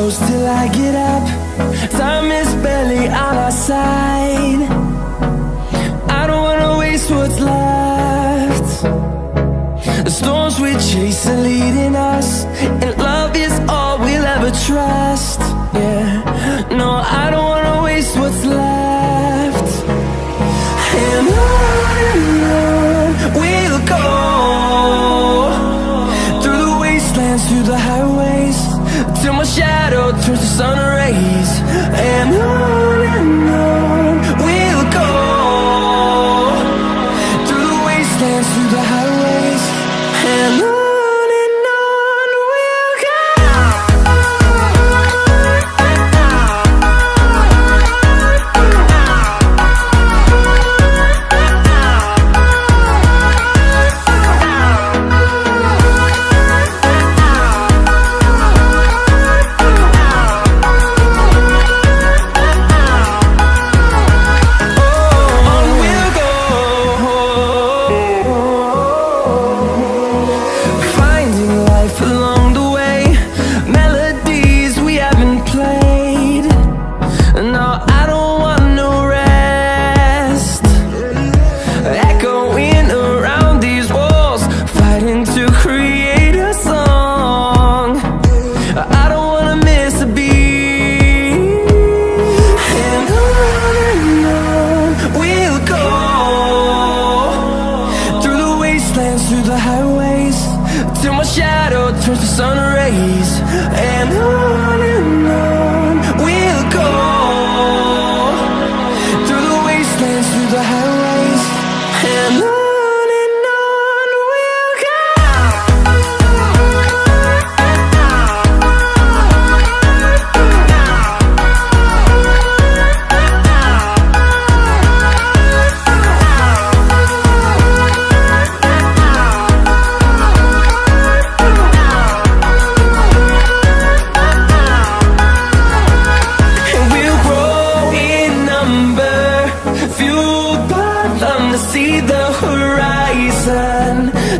close till I get up. Time is barely on our side. I don't wanna waste what's left. The storms we chase are leading us And love is all we'll ever trust. Yeah, no, I don't wanna waste what's left. And on and on we'll go Through the wastelands, through the highways. Till my shadow turns to sun rays. And on and on.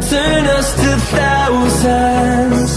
turn us to thousands.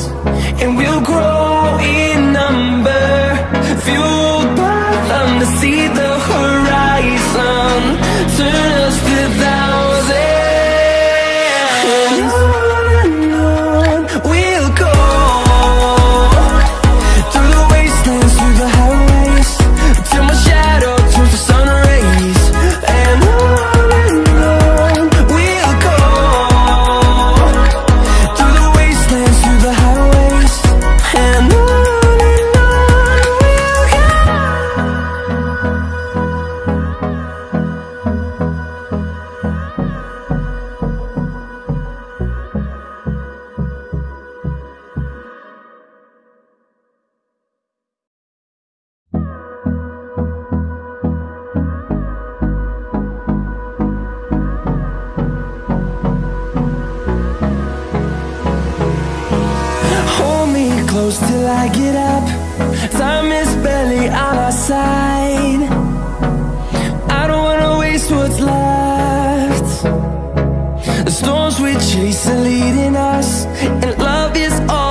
close till I get up. Time is barely on our side. I don't wanna waste what's left. The storms we chase are leading us And love is all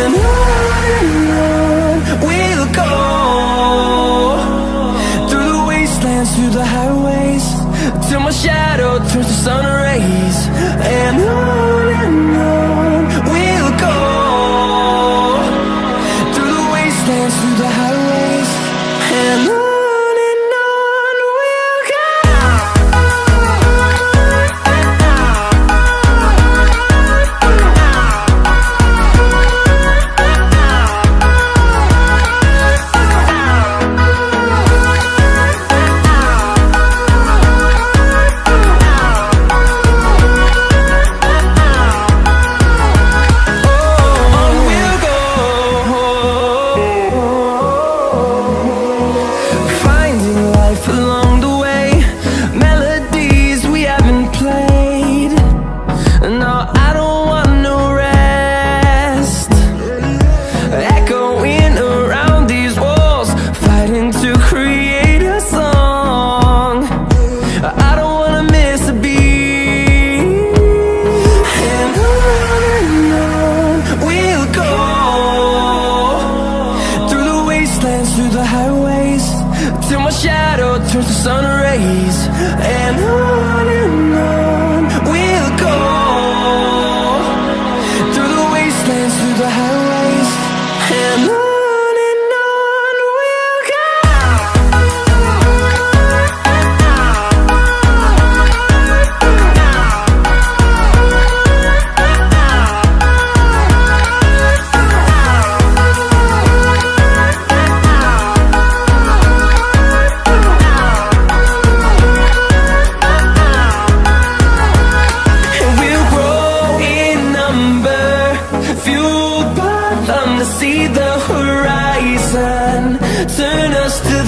and on we'll go Through the wastelands, through the highways Till my shadow turns to sun till my shadow turns to sun rays. And I see the horizon. Turn us to